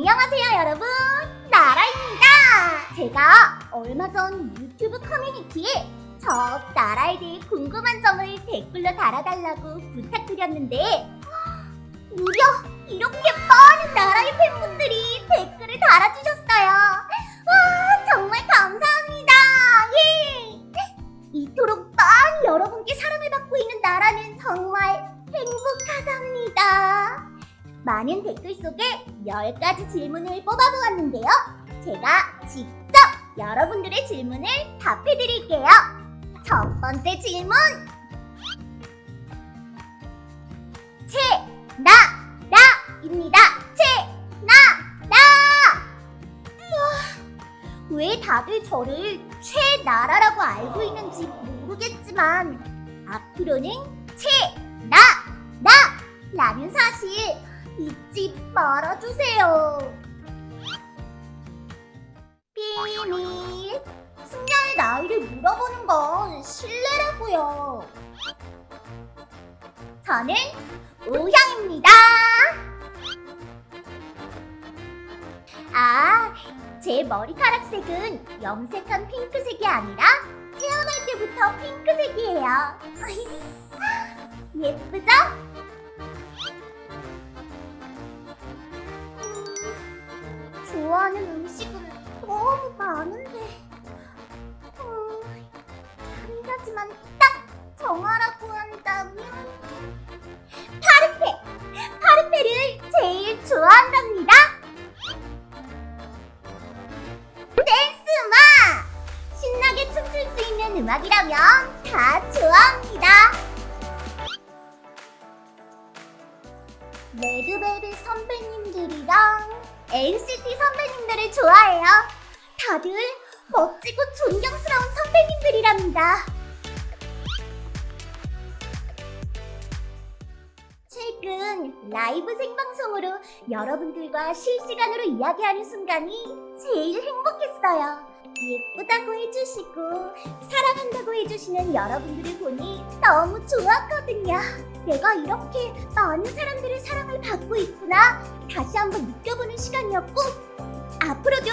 안녕하세요 여러분. 나라입니다. 제가 얼마 전 유튜브 커뮤니티에 저 나라에 대해 궁금한 점을 댓글로 달아달라고 부탁드렸는데 무려 이렇게 많은 나라의 팬분들이 댓글을 달아주셨어요. 와 정말 감사합니다. 예! 이토록 많은 여러분께 사랑을 받고 있는 나라는 정말 행복하답니다 많은 댓글 속에 10가지 질문을 뽑아보았는데요. 제가 직접 여러분들의 질문을 답해드릴게요. 첫 번째 질문! 채, 나, 라입니다. 채, 나, 라! 우와, 왜 다들 저를 최나라라고 알고 있는지 모르겠지만 앞으로는 채, 나, 나! 라는 사실 잊지 말아주세요. 비밀. 승자의 나이를 물어보는 건 실례라고요. 저는 오형입니다. 아, 제 머리카락 색은 염색한 핑크색이 아니라 태어날 때부터 핑크색이에요. 예쁘죠? 좋아하는 음식은 너무 많은데 음, 한 가지만 딱 정하라고 한다면 파르페! 파르페를 제일 좋아한답니다 댄스마! 신나게 춤출 수 있는 음악이라면 다 좋아합니다 레드벨벳 선배님들이랑 NCT 선배님들을 좋아해요. 다들 멋지고 존경스러운 선배님들이랍니다. 최근 라이브 생방송으로 여러분들과 실시간으로 이야기하는 순간이 제일 행복했어요. 예쁘다고 해주시고 사랑한다고 해주시는 여러분들을 보니 너무 좋았거든요. 내가 이렇게 많은 사람들의 사랑을 받고 있구나 다시 한번 느껴보는 시간이었고 앞으로도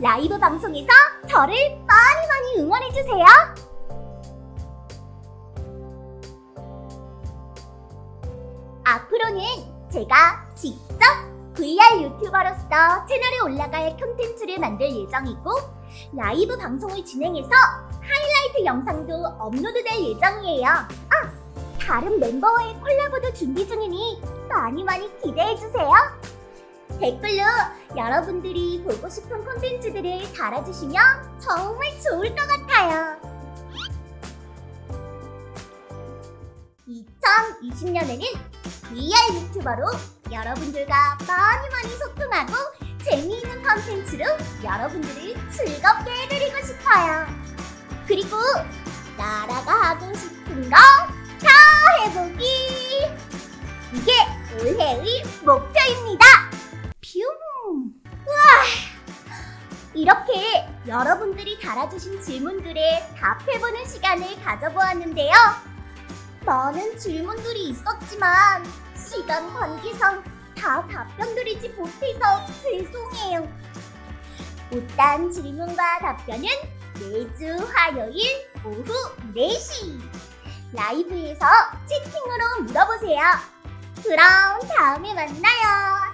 라이브 방송에서 저를 많이 많이 응원해주세요. 앞으로는 제가 직접 VR 유튜버로서 채널에 올라갈 콘텐츠를 만들 예정이고 라이브 방송을 진행해서 하이라이트 영상도 업로드될 예정이에요. 아! 다른 멤버와의 콜라보도 준비 중이니 많이 많이 기대해주세요. 댓글로 여러분들이 보고 싶은 콘텐츠들을 달아주시면 정말 좋을 것 같아요. 2020년에는 VR 유튜버로 여러분들과 많이 많이 소통하고 재미있는 컨텐츠로 여러분들을 즐겁게 해드리고 싶어요. 그리고 나라가 하고 싶은 거 다 해보기! 이게 올해의 목표입니다! 퓨! 우와! 이렇게 여러분들이 달아주신 질문들에 답해보는 시간을 가져보았는데요. 많은 질문들이 있었지만 시간 관계상 다 답변드리지 못해서 죄송해요. 못다한 질문과 답변은 매주 화요일 오후 4시 라이브에서 채팅으로 물어보세요. 그럼 다음에 만나요.